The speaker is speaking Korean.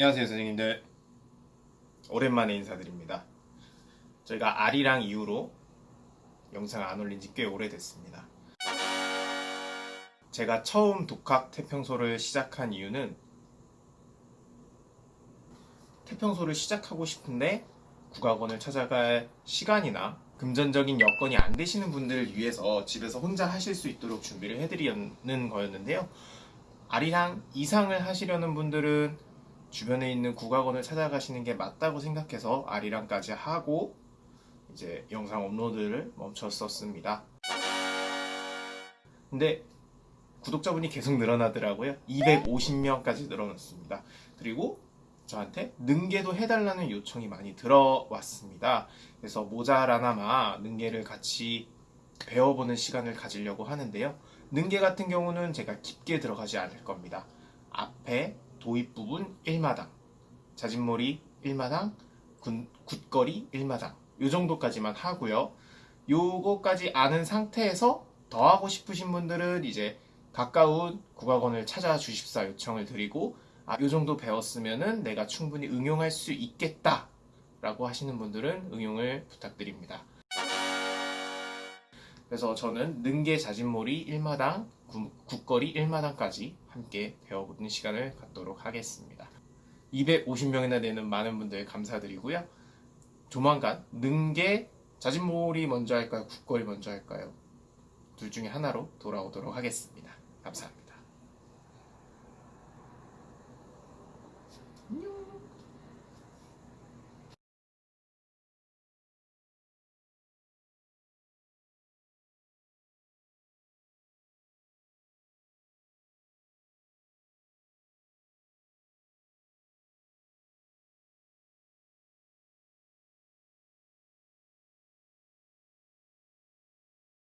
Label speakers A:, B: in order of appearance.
A: 안녕하세요 선생님들. 오랜만에 인사드립니다. 저희가 아리랑 이후로 영상 안 올린 지 꽤 오래됐습니다. 제가 처음 독학 태평소를 시작한 이유는 태평소를 시작하고 싶은데 국악원을 찾아갈 시간이나 금전적인 여건이 안 되시는 분들을 위해서 집에서 혼자 하실 수 있도록 준비를 해드리는 거였는데요. 아리랑 이상을 하시려는 분들은 주변에 있는 국악원을 찾아가시는 게 맞다고 생각해서 아리랑까지 하고 이제 영상 업로드를 멈췄었습니다. 근데 구독자분이 계속 늘어나더라고요. 250명까지 늘어났습니다. 그리고 저한테 능계도 해달라는 요청이 많이 들어왔습니다. 그래서 모자라나마 능계를 같이 배워보는 시간을 가지려고 하는데요. 능계 같은 경우는 제가 깊게 들어가지 않을 겁니다. 앞에 도입 부분 1마당, 자진몰이 1마당, 굿거리 1마당 요 정도까지만 하고요. 요거까지 아는 상태에서 더 하고 싶으신 분들은 이제 가까운 국악원을 찾아주십사 요청을 드리고 아, 요 정도 배웠으면은 내가 충분히 응용할 수 있겠다 라고 하시는 분들은 응용을 부탁드립니다. 그래서 저는 능계 자진몰이 1마당, 국거리 1마당까지 함께 배워보는 시간을 갖도록 하겠습니다. 250명이나 되는 많은 분들 감사드리고요. 조만간 능계 자진몰이 먼저 할까요? 국거리 먼저 할까요? 둘 중에 하나로 돌아오도록 하겠습니다. 감사합니다.